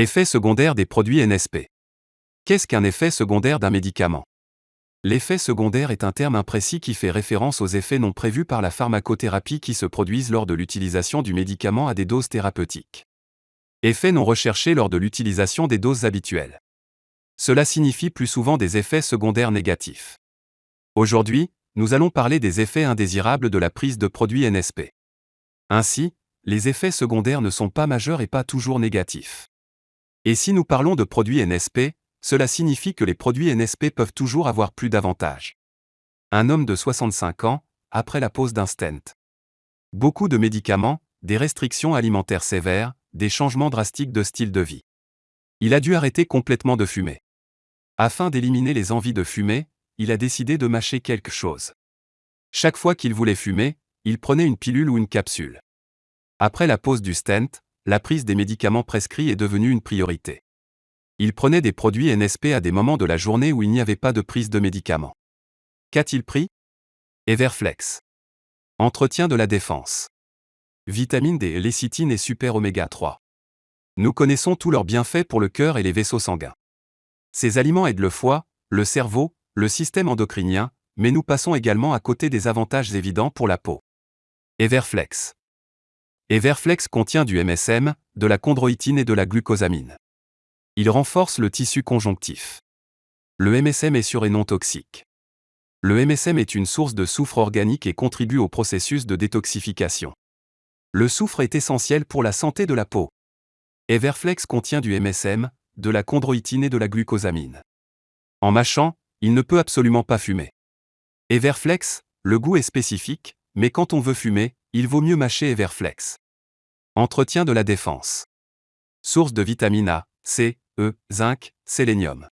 Effet secondaire des produits NSP. Qu'est-ce qu'un effet secondaire d'un médicament? L'effet secondaire est un terme imprécis qui fait référence aux effets non prévus par la pharmacothérapie qui se produisent lors de l'utilisation du médicament à des doses thérapeutiques. Effets non recherchés lors de l'utilisation des doses habituelles. Cela signifie plus souvent des effets secondaires négatifs. Aujourd'hui, nous allons parler des effets indésirables de la prise de produits NSP. Ainsi, les effets secondaires ne sont pas majeurs et pas toujours négatifs. Et si nous parlons de produits NSP, cela signifie que les produits NSP peuvent toujours avoir plus d'avantages. Un homme de 65 ans, après la pose d'un stent. Beaucoup de médicaments, des restrictions alimentaires sévères, des changements drastiques de style de vie. Il a dû arrêter complètement de fumer. Afin d'éliminer les envies de fumer, il a décidé de mâcher quelque chose. Chaque fois qu'il voulait fumer, il prenait une pilule ou une capsule. Après la pose du stent, la prise des médicaments prescrits est devenue une priorité. Il prenait des produits NSP à des moments de la journée où il n'y avait pas de prise de médicaments. Qu'a-t-il pris? Everflex. Entretien de la défense. Vitamine D, lécithine et super oméga 3. Nous connaissons tous leurs bienfaits pour le cœur et les vaisseaux sanguins. Ces aliments aident le foie, le cerveau, le système endocrinien, mais nous passons également à côté des avantages évidents pour la peau. Everflex. Everflex contient du MSM, de la chondroïtine et de la glucosamine. Il renforce le tissu conjonctif. Le MSM est sûr et non toxique. Le MSM est une source de soufre organique et contribue au processus de détoxification. Le soufre est essentiel pour la santé de la peau. Everflex contient du MSM, de la chondroïtine et de la glucosamine. En mâchant, il ne peut absolument pas fumer. Everflex, le goût est spécifique, mais quand on veut fumer, il vaut mieux mâcher Everflex. Entretien de la défense. Source de vitamine A, C, E, zinc, sélénium.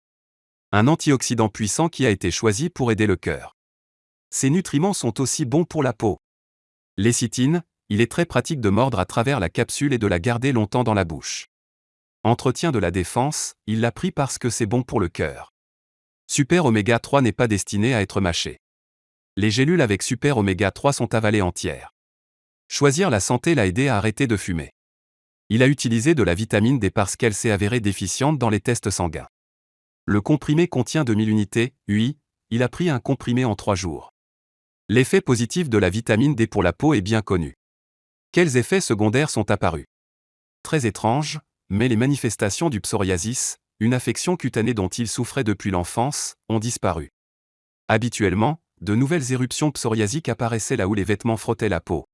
Un antioxydant puissant qui a été choisi pour aider le cœur. Ces nutriments sont aussi bons pour la peau. Lécithine, il est très pratique de mordre à travers la capsule et de la garder longtemps dans la bouche. Entretien de la défense, il l'a pris parce que c'est bon pour le cœur. Super oméga 3 n'est pas destiné à être mâché. Les gélules avec super oméga 3 sont avalées entières. Choisir la santé l'a aidé à arrêter de fumer. Il a utilisé de la vitamine D parce qu'elle s'est avérée déficiente dans les tests sanguins. Le comprimé contient 2000 unités, oui, il a pris un comprimé en 3 jours. L'effet positif de la vitamine D pour la peau est bien connu. Quels effets secondaires sont apparus? Très étrange, mais les manifestations du psoriasis, une affection cutanée dont il souffrait depuis l'enfance, ont disparu. Habituellement, de nouvelles éruptions psoriasiques apparaissaient là où les vêtements frottaient la peau.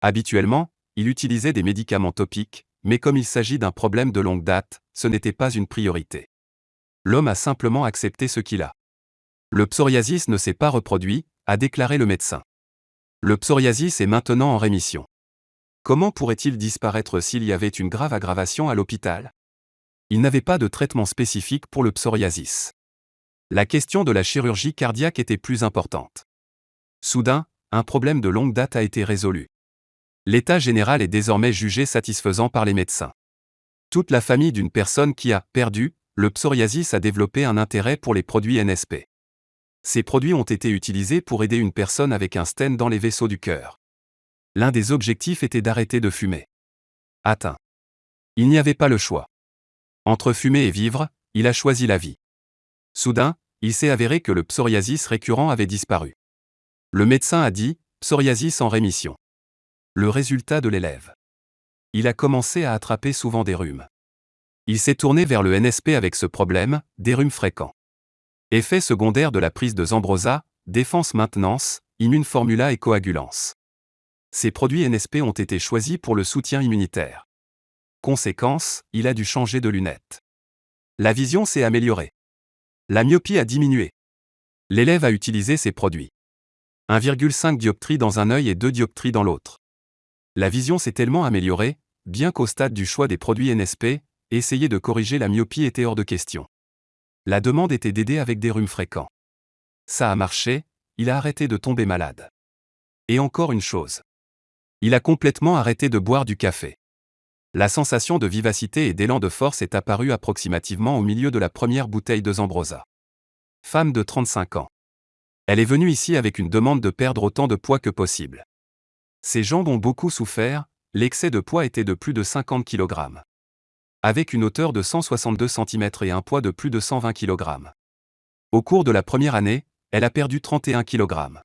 Habituellement, il utilisait des médicaments topiques, mais comme il s'agit d'un problème de longue date, ce n'était pas une priorité. L'homme a simplement accepté ce qu'il a. Le psoriasis ne s'est pas reproduit, a déclaré le médecin. Le psoriasis est maintenant en rémission. Comment pourrait-il disparaître s'il y avait une grave aggravation à l'hôpital? Il n'avait pas de traitement spécifique pour le psoriasis. La question de la chirurgie cardiaque était plus importante. Soudain, un problème de longue date a été résolu. L'état général est désormais jugé satisfaisant par les médecins. Toute la famille d'une personne qui a perdu le psoriasis a développé un intérêt pour les produits NSP. Ces produits ont été utilisés pour aider une personne avec un stent dans les vaisseaux du cœur. L'un des objectifs était d'arrêter de fumer. Atteint. Il n'y avait pas le choix. Entre fumer et vivre, il a choisi la vie. Soudain, il s'est avéré que le psoriasis récurrent avait disparu. Le médecin a dit, psoriasis en rémission. Le résultat de l'élève. Il a commencé à attraper souvent des rhumes. Il s'est tourné vers le NSP avec ce problème, des rhumes fréquents. Effet secondaire de la prise de Zambrosa, défense maintenance, immune formula et coagulance. Ces produits NSP ont été choisis pour le soutien immunitaire. Conséquence, il a dû changer de lunettes. La vision s'est améliorée. La myopie a diminué. L'élève a utilisé ces produits. 1,5 dioptrie dans un œil et 2 dioptries dans l'autre. La vision s'est tellement améliorée, bien qu'au stade du choix des produits NSP, essayer de corriger la myopie était hors de question. La demande était d'aider avec des rhumes fréquents. Ça a marché, il a arrêté de tomber malade. Et encore une chose. Il a complètement arrêté de boire du café. La sensation de vivacité et d'élan de force est apparue approximativement au milieu de la première bouteille de Zambrosa. Femme de 35 ans. Elle est venue ici avec une demande de perdre autant de poids que possible. Ses jambes ont beaucoup souffert, l'excès de poids était de plus de 50 kg. avec une hauteur de 162 cm et un poids de plus de 120 kg. Au cours de la première année, elle a perdu 31 kg.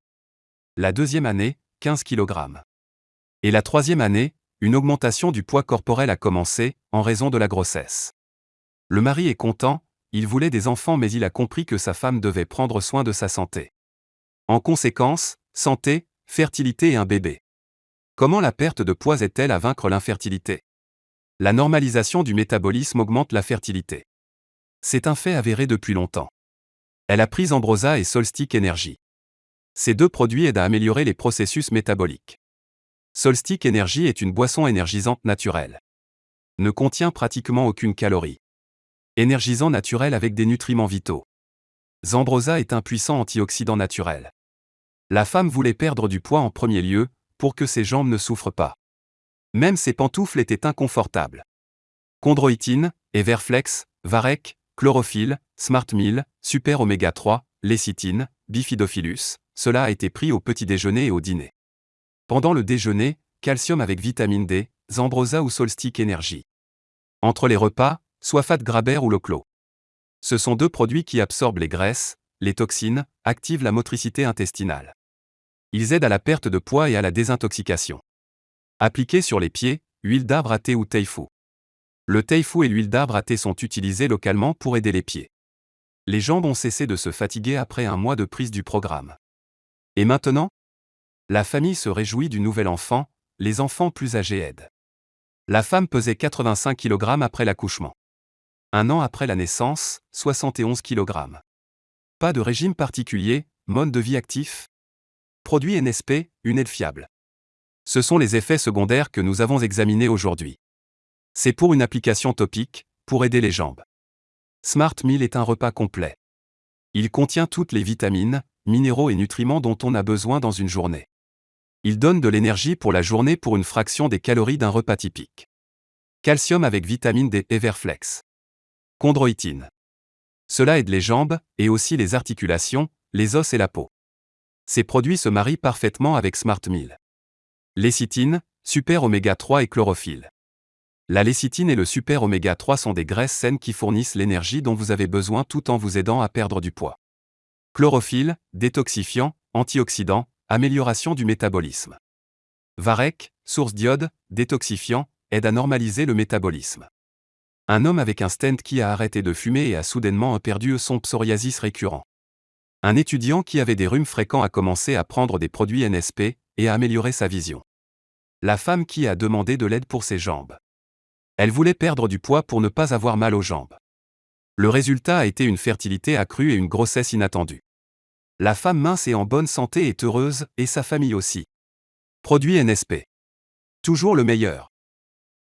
La deuxième année, 15 kg. Et la troisième année, une augmentation du poids corporel a commencé, en raison de la grossesse. Le mari est content, il voulait des enfants mais il a compris que sa femme devait prendre soin de sa santé. En conséquence, santé, fertilité et un bébé. Comment la perte de poids aide-t-elle à vaincre l'infertilité? La normalisation du métabolisme augmente la fertilité. C'est un fait avéré depuis longtemps. Elle a pris Ambrosa et Solstick Energy. Ces deux produits aident à améliorer les processus métaboliques. Solstick Energy est une boisson énergisante naturelle. Ne contient pratiquement aucune calorie. Énergisant naturel avec des nutriments vitaux. Zambrosa est un puissant antioxydant naturel. La femme voulait perdre du poids en premier lieu, pour que ses jambes ne souffrent pas. Même ses pantoufles étaient inconfortables. Chondroïtine, Everflex, Varec, Chlorophylle, Smart Super Oméga 3, Lécithine, Bifidophilus, cela a été pris au petit déjeuner et au dîner. Pendant le déjeuner, calcium avec vitamine D, Zambrosa ou Solstick Energy. Entre les repas, soit Fat Graber ou Loclo. Ce sont deux produits qui absorbent les graisses, les toxines, activent la motricité intestinale. Ils aident à la perte de poids et à la désintoxication. Appliqués sur les pieds, huile d'arbre à thé ou teifu. Le teifu et l'huile d'arbre à thé sont utilisés localement pour aider les pieds. Les jambes ont cessé de se fatiguer après un mois de prise du programme. Et maintenant La famille se réjouit du nouvel enfant, les enfants plus âgés aident. La femme pesait 85 kg après l'accouchement. Un an après la naissance, 71 kg. Pas de régime particulier, mode de vie actif Produit NSP, une aide fiable. Ce sont les effets secondaires que nous avons examinés aujourd'hui. C'est pour une application topique, pour aider les jambes. Smart Meal est un repas complet. Il contient toutes les vitamines, minéraux et nutriments dont on a besoin dans une journée. Il donne de l'énergie pour la journée pour une fraction des calories d'un repas typique. Calcium avec vitamine D Everflex. Chondroïtine. Cela aide les jambes, et aussi les articulations, les os et la peau. Ces produits se marient parfaitement avec Smart Meal. Lécithine, super oméga 3 et chlorophylle. La lécithine et le super oméga 3 sont des graisses saines qui fournissent l'énergie dont vous avez besoin tout en vous aidant à perdre du poids. Chlorophylle, détoxifiant, antioxydant, amélioration du métabolisme. Varec, source d'iode, détoxifiant, aide à normaliser le métabolisme. Un homme avec un stent qui a arrêté de fumer et a soudainement perdu son psoriasis récurrent. Un étudiant qui avait des rhumes fréquents a commencé à prendre des produits NSP et a amélioré sa vision. La femme qui a demandé de l'aide pour ses jambes. Elle voulait perdre du poids pour ne pas avoir mal aux jambes. Le résultat a été une fertilité accrue et une grossesse inattendue. La femme mince et en bonne santé est heureuse, et sa famille aussi. Produit NSP. Toujours le meilleur.